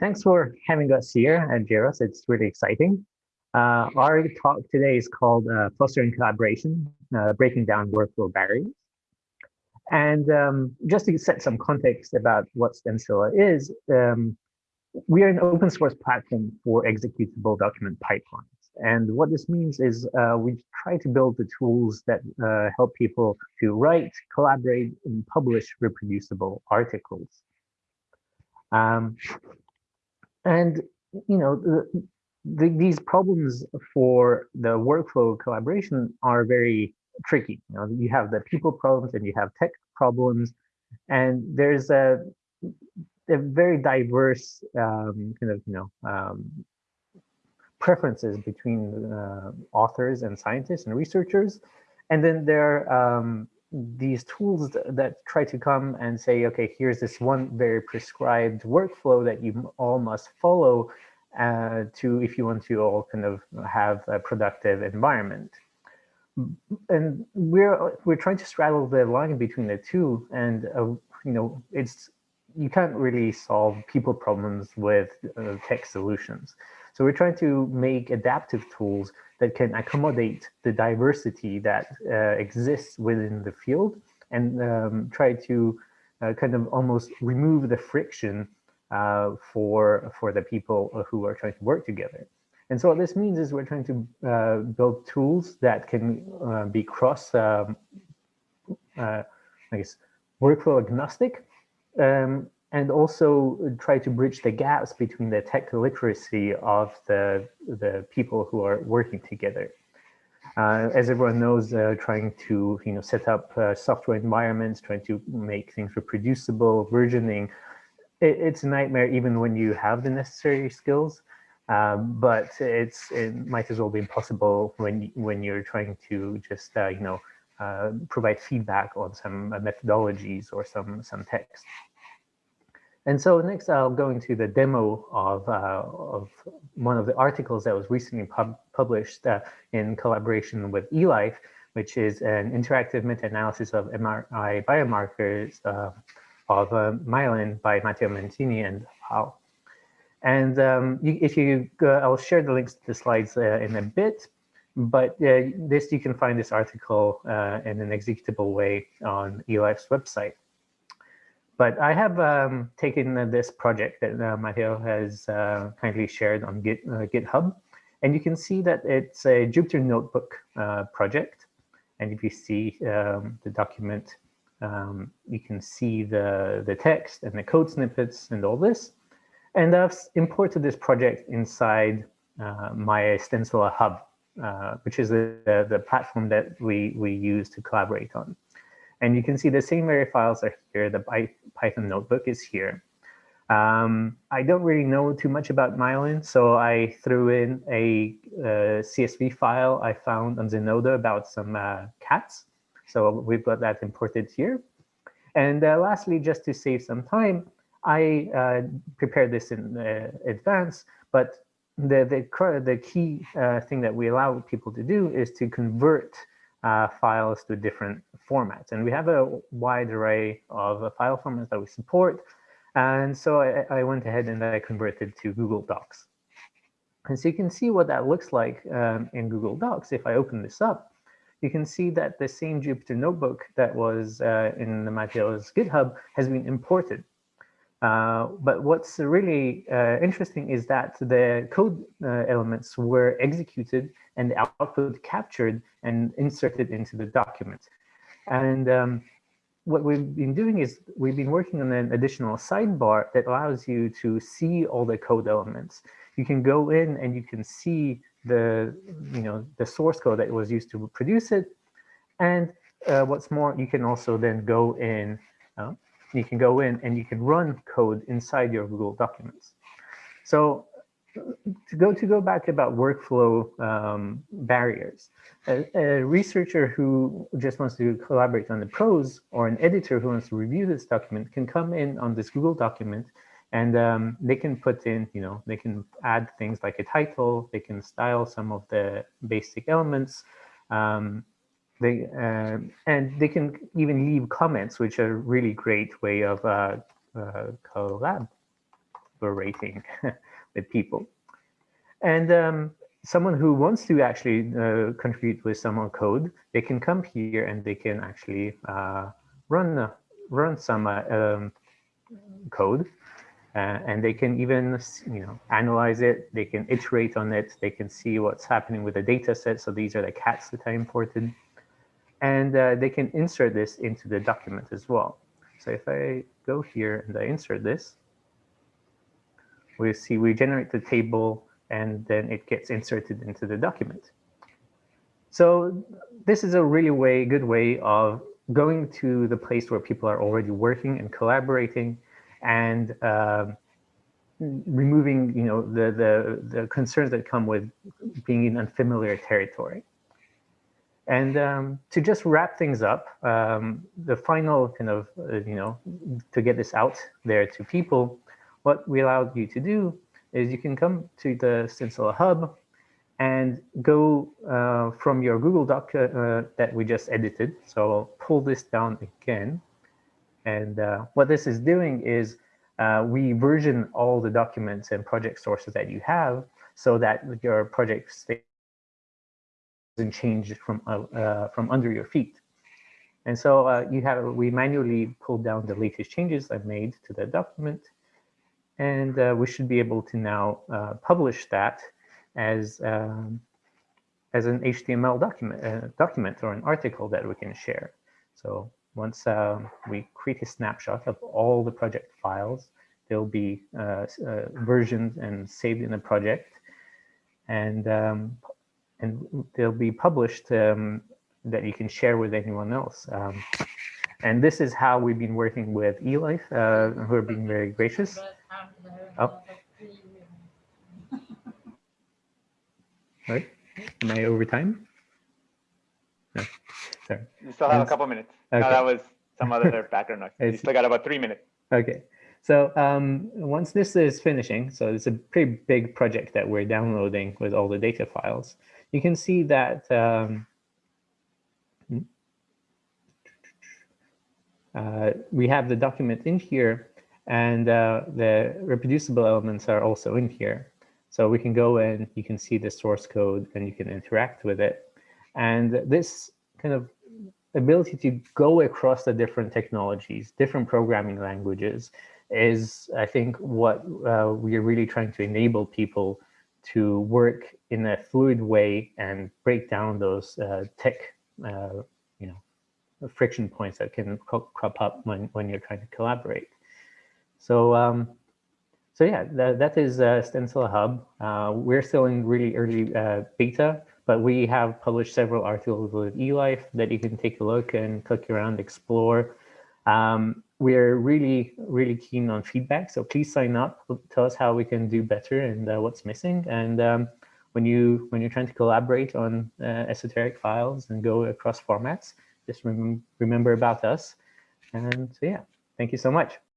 thanks for having us here at JROST. It's really exciting. Uh, our talk today is called uh, Fostering Collaboration, uh, Breaking Down Workflow Barriers. And um, just to set some context about what Stencila is, um, we are an open source platform for executable document pipelines. And what this means is uh, we try to build the tools that uh, help people to write, collaborate, and publish reproducible articles. Um, and, you know, the, the, these problems for the workflow collaboration are very tricky. You know, you have the people problems and you have tech problems, and there's a, a very diverse um, kind of, you know, um, preferences between uh, authors and scientists and researchers. And then there are um, these tools that try to come and say, okay, here's this one very prescribed workflow that you all must follow uh, to if you want to all kind of have a productive environment. And we're we're trying to straddle the line between the two, and uh, you know, it's you can't really solve people problems with uh, tech solutions. So we're trying to make adaptive tools that can accommodate the diversity that uh, exists within the field and um, try to uh, kind of almost remove the friction uh, for, for the people who are trying to work together. And so what this means is we're trying to uh, build tools that can uh, be cross, um, I guess, workflow agnostic, um, and also try to bridge the gaps between the tech literacy of the, the people who are working together. Uh, as everyone knows, uh, trying to you know set up uh, software environments, trying to make things reproducible, versioning, it, it's a nightmare even when you have the necessary skills. Um, but it's it might as well be impossible when when you're trying to just uh, you know uh, provide feedback on some methodologies or some some text. And so next I'll go into the demo of, uh, of one of the articles that was recently pub published uh, in collaboration with eLife, which is an interactive meta-analysis of MRI biomarkers uh, of uh, myelin by Matteo Mancini and Hao. And um, you, if you, I'll share the links to the slides uh, in a bit, but uh, this you can find this article in an executable way on eLife's website. But I have um, taken uh, this project that uh, Matteo has uh, kindly shared on Git, uh, GitHub, and you can see that it's a Jupyter Notebook uh, project. And if you see um, the document, um, you can see the, the text and the code snippets and all this. And I've imported this project inside uh, my Stencila Hub, which is the, the, the platform that we, we use to collaborate on. And you can see the same MRI files are here. The Python notebook is here. Um, I don't really know too much about Myelin, so I threw in a, a CSV file I found on Zenodo about some uh, cats. So we've got that imported here. And uh, lastly, just to save some time, I uh, prepared this in uh, advance, but the, the, the key uh, thing that we allow people to do is to convert uh, files to different formats. And we have a wide array of uh, file formats that we support. And so I, I, went ahead and I converted to Google Docs. And so you can see what that looks like um, in Google Docs. If I open this up, you can see that the same Jupyter notebook that was uh, in the Matteo's GitHub has been imported. Uh, but what's really uh, interesting is that the code uh, elements were executed and the output captured and inserted into the document. And um, what we've been doing is we've been working on an additional sidebar that allows you to see all the code elements. You can go in and you can see the, you know, the source code that was used to produce it. And uh, what's more, you can also then go in, uh, you can go in and you can run code inside your Google Documents. So to go to go back about workflow um, barriers, a, a, researcher who just wants to collaborate on the prose or an editor who wants to review this document can come in on this Google document and um, they can put in, you know, they can add things like a title, they can style some of the basic elements, um, they uh, and they can even leave comments, which are a really great way of uh, uh, collab. Collaborating with people. And um, someone who wants to actually uh, contribute with some code, they can come here and they can actually uh, run run some uh, um, code. Uh, and they can even you know analyze it. They can iterate on it. They can see what's happening with the data set. So these are the cats that i imported. And uh, they can insert this into the document as well. So if i go here and i insert this we see we generate the table and then it gets inserted into the document. So this is a really way good way of going to the place where people are already working and collaborating and uh, removing you know the, the the concerns that come with being in unfamiliar territory. And um, to just wrap things up um, the final kind of uh, you know to get this out there to people what we allowed you to do is you can come to the Stencila Hub and go uh, from your Google Doc uh, that we just edited. So I'll pull this down again. And uh, what this is doing is uh, we version all the documents and project sources that you have so that your project doesn't change from, uh, uh, from under your feet. And so you have we manually pulled down the latest changes I've made to the document. And we should be able to now publish that as um, as an HTML document, uh, document or an article that we can share. So once um, we create a snapshot of all the project files, they'll be uh, uh, versioned and saved in the project, and um, and they'll be published um, that you can share with anyone else. Um, and this is how we've been working with eLife, uh, who are being very gracious. Oh. Right? Am I over time? No. Sorry. You still have a couple minutes. Okay. No, that was some other background noise. You still got about three minutes. Okay. So um, once this is finishing, so it's a pretty big project that we're downloading with all the data files. You can see that um, uh, we have the document in here and uh, the reproducible elements are also in here. So we can go in, you can see the source code and you can interact with it. And this kind of ability to go across the different technologies, different programming languages is, I think, what uh, we are really trying to enable people to work in a fluid way and break down those uh, tech, uh, you know, friction points that can crop up when, when you're trying to collaborate. So um, so yeah, that, that is uh, Stencila Hub. Uh, we're still in really early uh, beta, but we have published several articles with eLife that you can take a look and click around, explore. Um, we're really, really keen on feedback. So please sign up, tell us how we can do better and uh, what's missing. And um, when, you, when you're trying to collaborate on uh, esoteric files and go across formats, just rem remember about us. And so yeah, thank you so much.